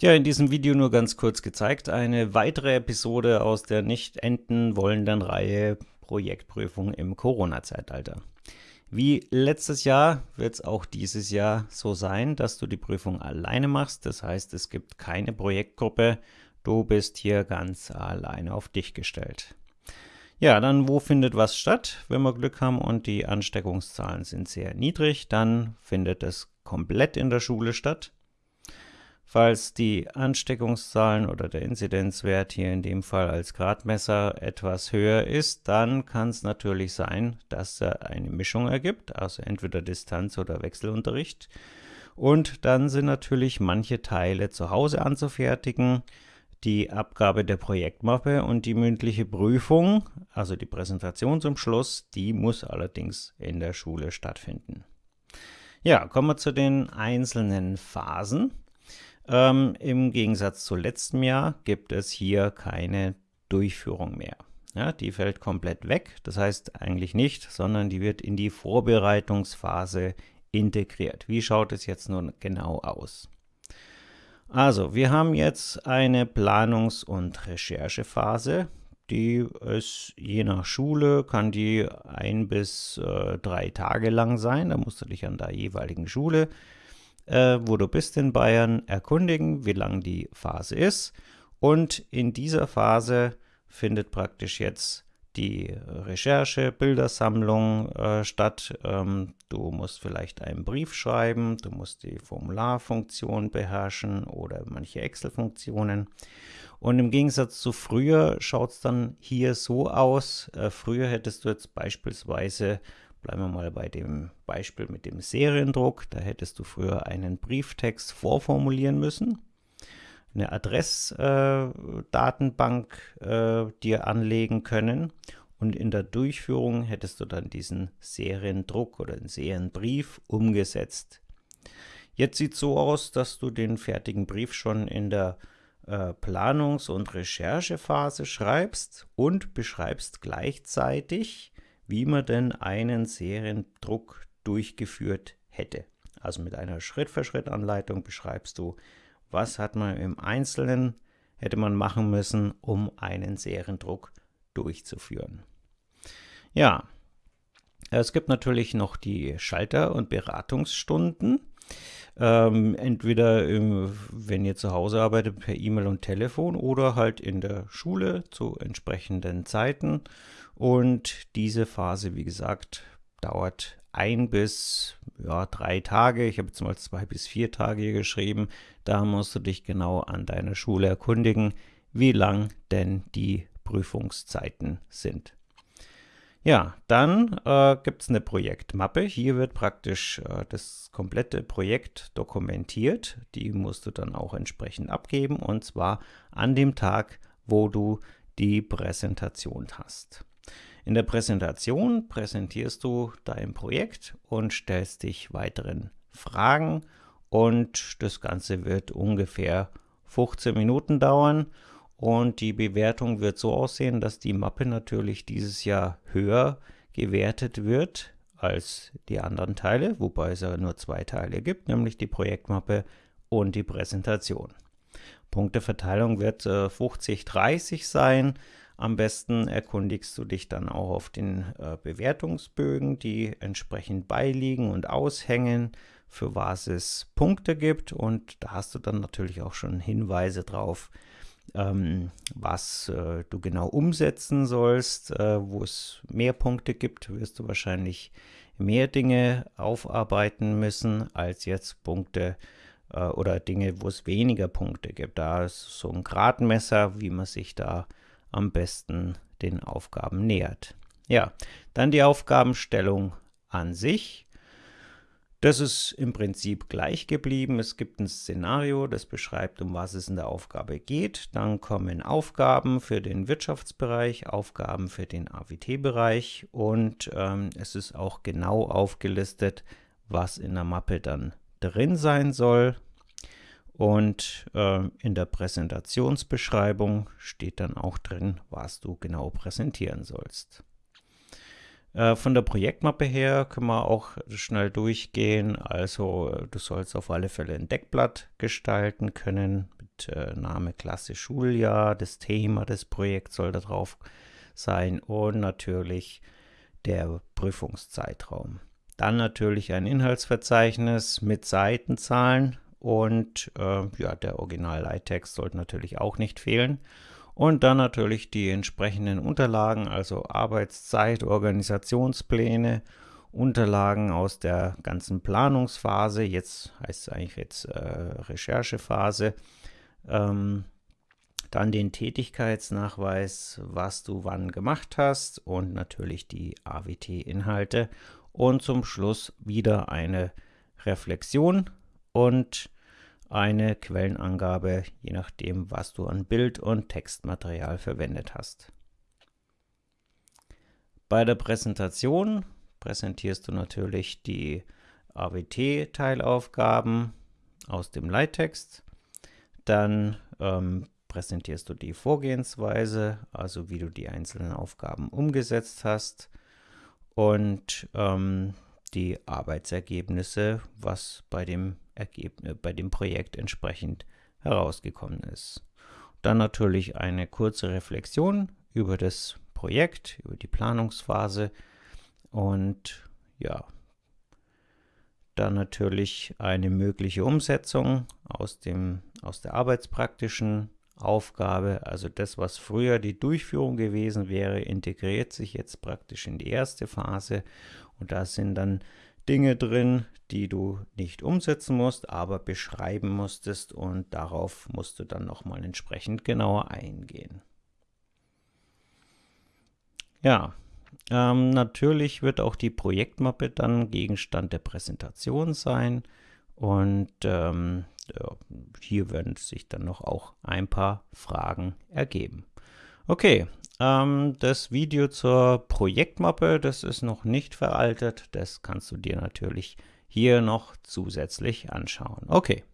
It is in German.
Ja, in diesem Video nur ganz kurz gezeigt, eine weitere Episode aus der nicht enden wollenden Reihe Projektprüfung im Corona-Zeitalter. Wie letztes Jahr wird es auch dieses Jahr so sein, dass du die Prüfung alleine machst. Das heißt, es gibt keine Projektgruppe. Du bist hier ganz alleine auf dich gestellt. Ja, dann wo findet was statt? Wenn wir Glück haben und die Ansteckungszahlen sind sehr niedrig, dann findet es komplett in der Schule statt. Falls die Ansteckungszahlen oder der Inzidenzwert hier in dem Fall als Gradmesser etwas höher ist, dann kann es natürlich sein, dass er eine Mischung ergibt, also entweder Distanz- oder Wechselunterricht. Und dann sind natürlich manche Teile zu Hause anzufertigen, die Abgabe der Projektmappe und die mündliche Prüfung, also die Präsentation zum Schluss, die muss allerdings in der Schule stattfinden. Ja, kommen wir zu den einzelnen Phasen. Ähm, Im Gegensatz zu letztem Jahr gibt es hier keine Durchführung mehr. Ja, die fällt komplett weg, das heißt eigentlich nicht, sondern die wird in die Vorbereitungsphase integriert. Wie schaut es jetzt nun genau aus? Also, wir haben jetzt eine Planungs- und Recherchephase. Die ist je nach Schule, kann die ein bis äh, drei Tage lang sein. Da musst du dich an der jeweiligen Schule äh, wo du bist in Bayern, erkundigen, wie lang die Phase ist. Und in dieser Phase findet praktisch jetzt die Recherche, Bildersammlung äh, statt. Ähm, du musst vielleicht einen Brief schreiben, du musst die Formularfunktion beherrschen oder manche Excel-Funktionen. Und im Gegensatz zu früher schaut es dann hier so aus. Äh, früher hättest du jetzt beispielsweise Bleiben wir mal bei dem Beispiel mit dem Seriendruck. Da hättest du früher einen Brieftext vorformulieren müssen, eine Adressdatenbank äh, äh, dir anlegen können und in der Durchführung hättest du dann diesen Seriendruck oder den Serienbrief umgesetzt. Jetzt sieht es so aus, dass du den fertigen Brief schon in der äh, Planungs- und Recherchephase schreibst und beschreibst gleichzeitig wie man denn einen Seriendruck durchgeführt hätte. Also mit einer Schritt-für-Schritt-Anleitung beschreibst du, was hat man im Einzelnen hätte man machen müssen, um einen Seriendruck durchzuführen. Ja, es gibt natürlich noch die Schalter- und Beratungsstunden. Ähm, entweder, im, wenn ihr zu Hause arbeitet, per E-Mail und Telefon oder halt in der Schule zu entsprechenden Zeiten. Und diese Phase, wie gesagt, dauert ein bis ja, drei Tage. Ich habe jetzt mal zwei bis vier Tage geschrieben. Da musst du dich genau an deiner Schule erkundigen, wie lang denn die Prüfungszeiten sind. Ja, dann äh, gibt es eine Projektmappe. Hier wird praktisch äh, das komplette Projekt dokumentiert. Die musst du dann auch entsprechend abgeben und zwar an dem Tag, wo du die Präsentation hast. In der Präsentation präsentierst du dein Projekt und stellst dich weiteren Fragen und das Ganze wird ungefähr 15 Minuten dauern und die Bewertung wird so aussehen, dass die Mappe natürlich dieses Jahr höher gewertet wird als die anderen Teile, wobei es ja nur zwei Teile gibt, nämlich die Projektmappe und die Präsentation. Punkteverteilung wird äh, 50-30 sein. Am besten erkundigst du dich dann auch auf den äh, Bewertungsbögen, die entsprechend beiliegen und aushängen, für was es Punkte gibt. Und da hast du dann natürlich auch schon Hinweise drauf, ähm, was äh, du genau umsetzen sollst. Äh, wo es mehr Punkte gibt, wirst du wahrscheinlich mehr Dinge aufarbeiten müssen, als jetzt Punkte äh, oder Dinge, wo es weniger Punkte gibt. Da ist so ein Gradmesser, wie man sich da am besten den Aufgaben nähert. Ja, dann die Aufgabenstellung an sich. Das ist im Prinzip gleich geblieben. Es gibt ein Szenario, das beschreibt, um was es in der Aufgabe geht. Dann kommen Aufgaben für den Wirtschaftsbereich, Aufgaben für den AWT-Bereich und ähm, es ist auch genau aufgelistet, was in der Mappe dann drin sein soll. Und äh, in der Präsentationsbeschreibung steht dann auch drin, was du genau präsentieren sollst. Äh, von der Projektmappe her können wir auch schnell durchgehen. Also du sollst auf alle Fälle ein Deckblatt gestalten können mit äh, Name, Klasse, Schuljahr. Das Thema des Projekts soll da drauf sein und natürlich der Prüfungszeitraum. Dann natürlich ein Inhaltsverzeichnis mit Seitenzahlen und äh, ja, der Original-Leittext sollte natürlich auch nicht fehlen. Und dann natürlich die entsprechenden Unterlagen, also Arbeitszeit, Organisationspläne, Unterlagen aus der ganzen Planungsphase, jetzt heißt es eigentlich jetzt äh, Recherchephase, ähm, dann den Tätigkeitsnachweis, was du wann gemacht hast und natürlich die AWT-Inhalte und zum Schluss wieder eine Reflexion und eine Quellenangabe, je nachdem, was du an Bild- und Textmaterial verwendet hast. Bei der Präsentation präsentierst du natürlich die AWT-Teilaufgaben aus dem Leittext. Dann ähm, präsentierst du die Vorgehensweise, also wie du die einzelnen Aufgaben umgesetzt hast und ähm, die Arbeitsergebnisse, was bei dem Ergebnis, bei dem Projekt entsprechend herausgekommen ist. Dann natürlich eine kurze Reflexion über das Projekt, über die Planungsphase und ja, dann natürlich eine mögliche Umsetzung aus, dem, aus der arbeitspraktischen Aufgabe, also das, was früher die Durchführung gewesen wäre, integriert sich jetzt praktisch in die erste Phase und da sind dann Dinge drin, die du nicht umsetzen musst, aber beschreiben musstest und darauf musst du dann nochmal entsprechend genauer eingehen. Ja, ähm, natürlich wird auch die Projektmappe dann Gegenstand der Präsentation sein und ähm, ja, hier werden sich dann noch auch ein paar Fragen ergeben. Okay, ähm, das Video zur Projektmappe, das ist noch nicht veraltet. Das kannst du dir natürlich hier noch zusätzlich anschauen. Okay,